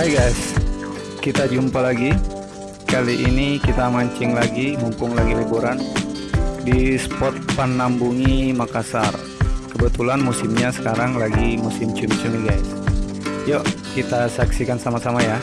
Hai guys, kita jumpa lagi. Kali ini kita mancing lagi, mumpung lagi liburan di spot Panambungi Makassar. Kebetulan musimnya sekarang lagi musim cumi-cumi guys. Yuk kita saksikan sama-sama ya.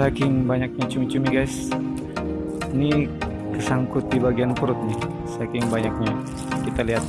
Saking banyaknya cumi-cumi guys. Ini kesangkut di bagian perut nih saking banyaknya. Kita lihat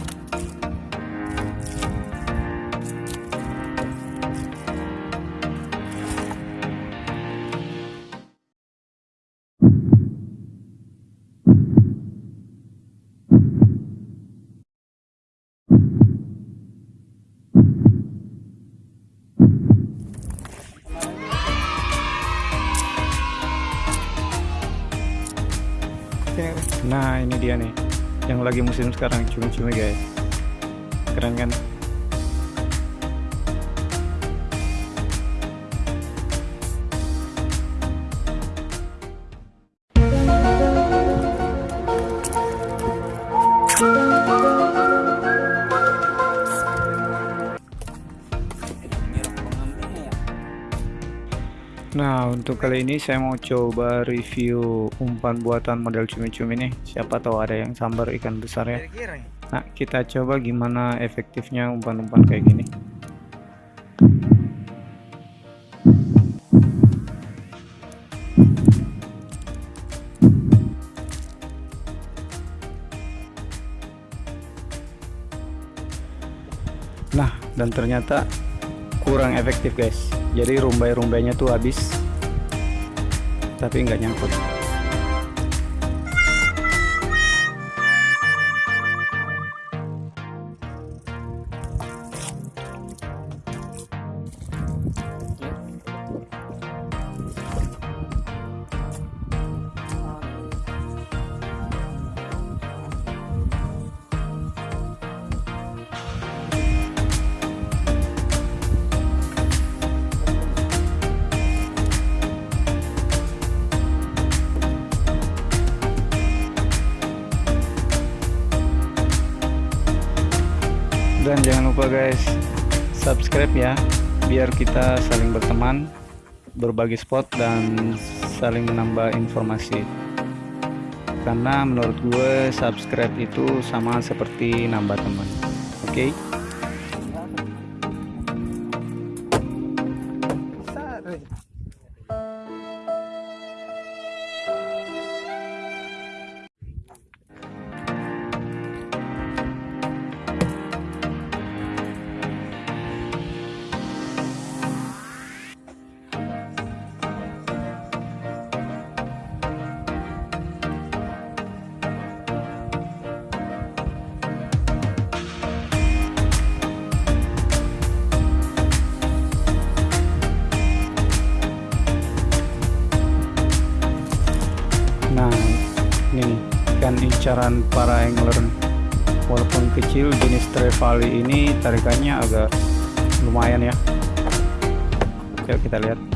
musim sekarang cumi-cumi guys. Keren kan untuk kali ini saya mau coba review umpan buatan model cumi-cumi nih. Siapa tahu ada yang sambar ikan besar ya. Nah kita coba gimana efektifnya umpan-umpan kayak gini. Nah dan ternyata kurang efektif guys. Jadi rumbai-rumbainya tuh habis tapi nggak nyangkut lupa guys subscribe ya biar kita saling berteman berbagi spot dan saling menambah informasi karena menurut gue subscribe itu sama seperti nambah teman oke okay? Incaran para angler. Walaupun kecil jenis trevally ini tarikannya agak lumayan ya. Yuk kita lihat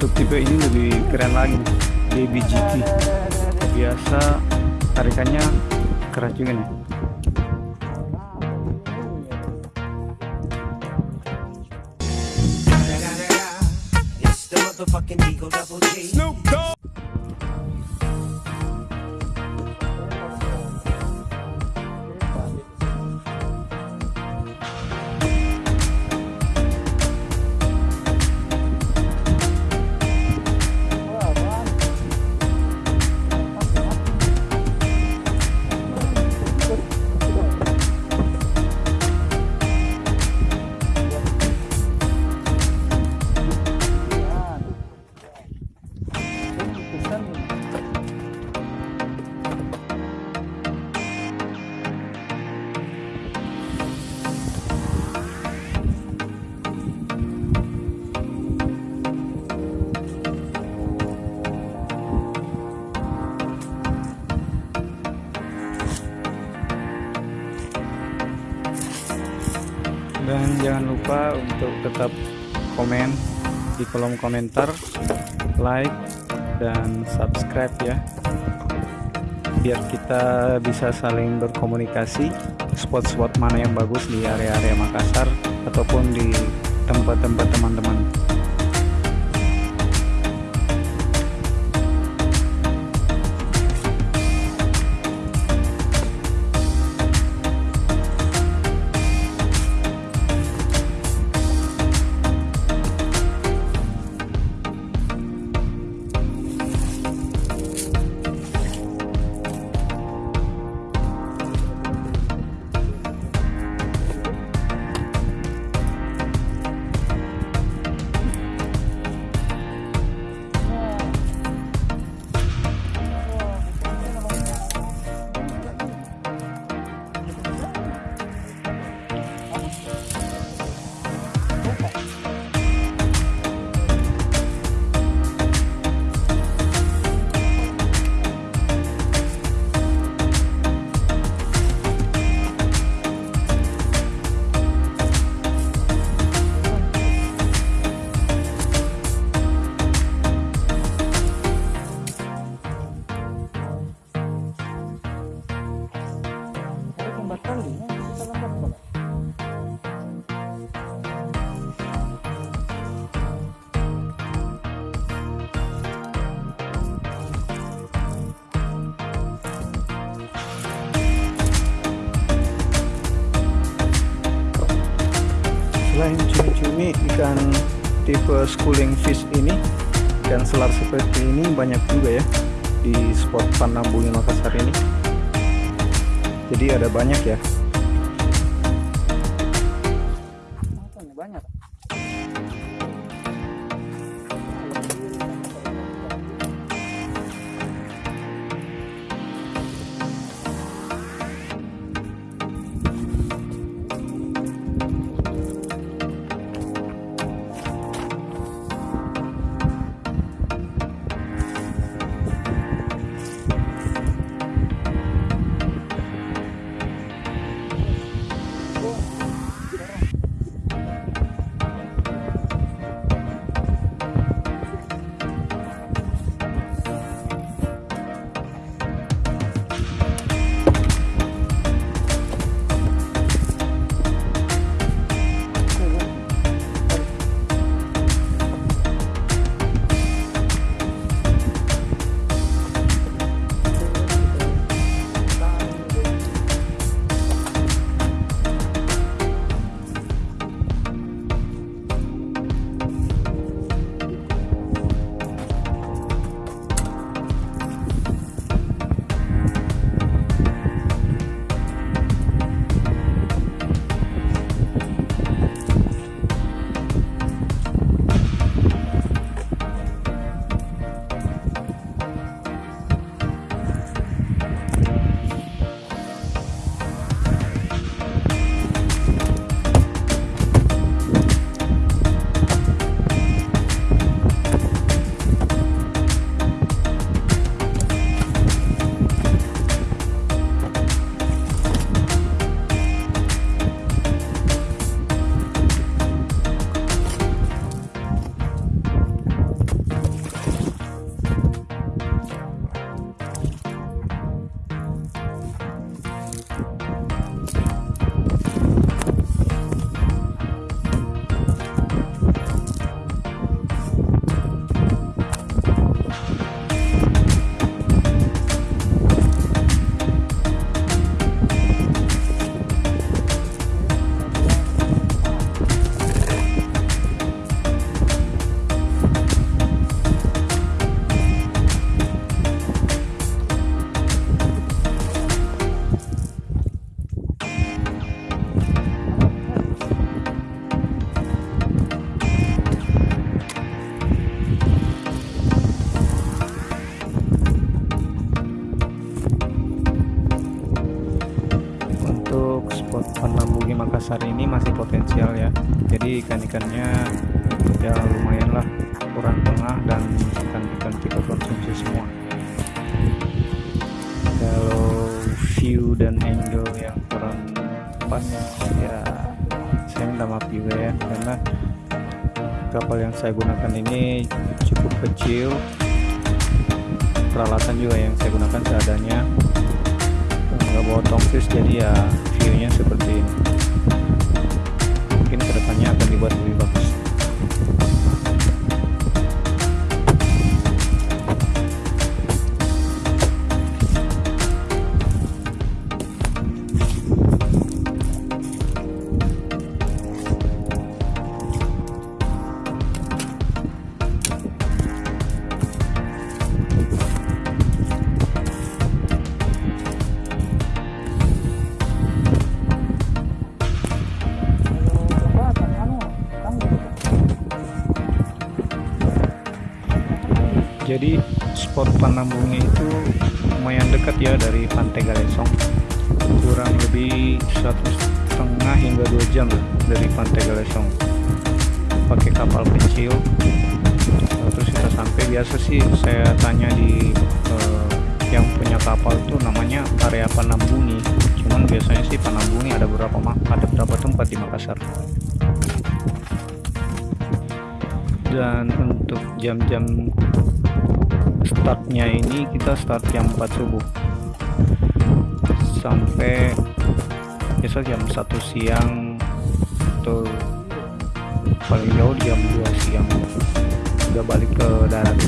untuk tipe ini lebih keren lagi baby GT biasa tarikannya keras juga nih. Dan jangan lupa untuk tetap komen di kolom komentar like dan subscribe ya. Biar kita bisa saling berkomunikasi spot-spot mana yang bagus di area-area Makassar ataupun di tempat-tempat teman-teman tipe schooling fish ini. Ikan selar seperti ini banyak juga ya di spot Panambungi Makassar ini. Jadi ada banyak ya Makassar ini masih potensial ya. Jadi ikan-ikannya ya lumayan lah ukuran tengah dan ikan-ikan kita konsumsi semua. Kalau view dan angle yang kurang pas ya saya minta maaf juga ya karena kapal yang saya gunakan ini cukup kecil. Peralatan juga yang saya gunakan seadanya. Nggak bawa tongsis jadi ya viewnya seperti ini. Mungkin ke depannya akan dibuat lebih bagus jadi spot penambungnya itu lumayan dekat ya dari pantai Galesong kurang lebih satu setengah hingga dua jam dari pantai Galesong pakai kapal kecil. Terus kita sampai biasa sih saya tanya di uh, yang punya kapal tuh namanya area Panambungi. Cuman biasanya sih Panambungi ada beberapa ada beberapa tempat di Makassar? Dan untuk jam-jam startnya ini kita start jam 4 subuh. Sampai biasa jam 1 siang atau paling jauh jam 2 siang. Udah balik ke darat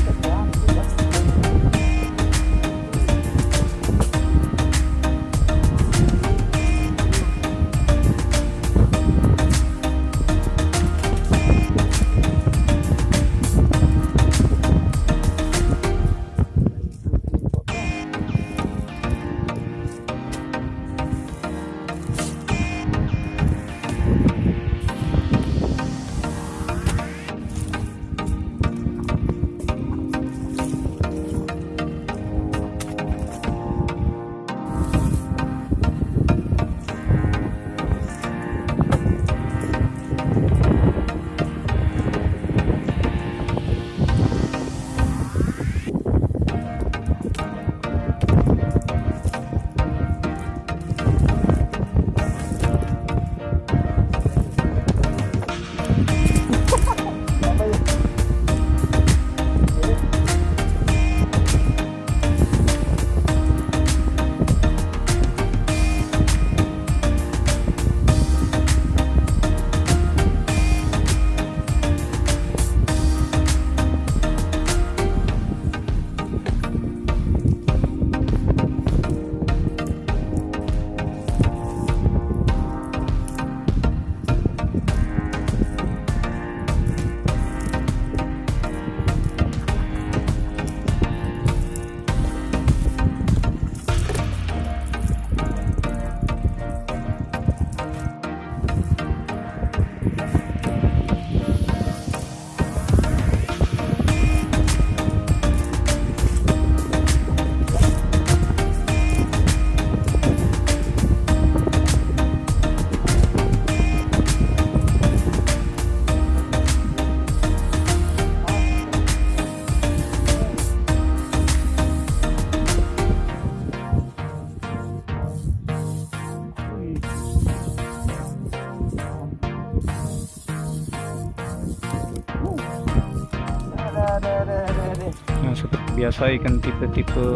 Seperti biasa ikan tipe-tipe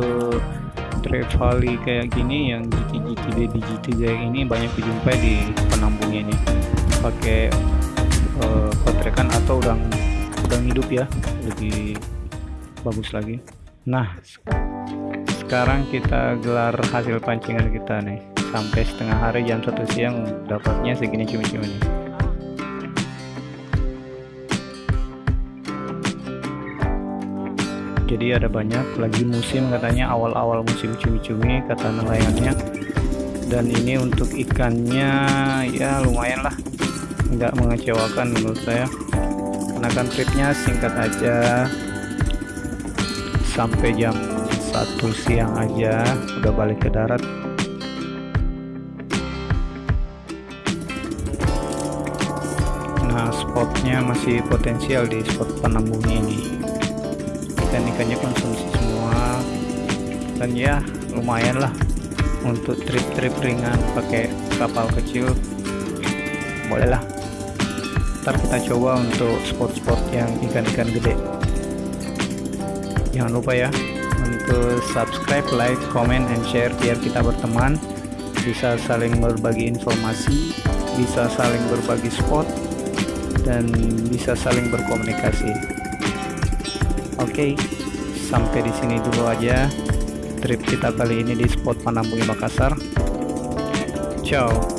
trevally kayak gini yang GT-GT baby kayak ini banyak dijumpai di penambungnya ini. Pakai uh, atau udang udang hidup ya lebih bagus lagi. Nah sekarang kita gelar hasil pancingan kita nih. Sampai setengah hari jam satu siang dapatnya segini cumi-cumi nih jadi ada banyak lagi musim katanya awal-awal musim cumi-cumi kata nelayannya. Dan ini untuk ikannya ya lumayan lah. Nggak mengecewakan menurut saya. Karena kan tripnya singkat aja. Sampai jam satu siang aja udah balik ke darat. Nah spotnya masih potensial di spot penambung ini ikan-ikannya konsumsi semua. Dan ya lumayan lah untuk trip-trip ringan pakai kapal kecil. Bolehlah ntar kita coba untuk spot-spot yang ikan-ikan gede. Jangan lupa ya untuk subscribe like comment and share biar kita berteman. Bisa saling berbagi informasi bisa saling berbagi spot dan bisa saling berkomunikasi oke sampai di sini dulu aja trip kita kali ini di spot Panambungi Makassar. Ciao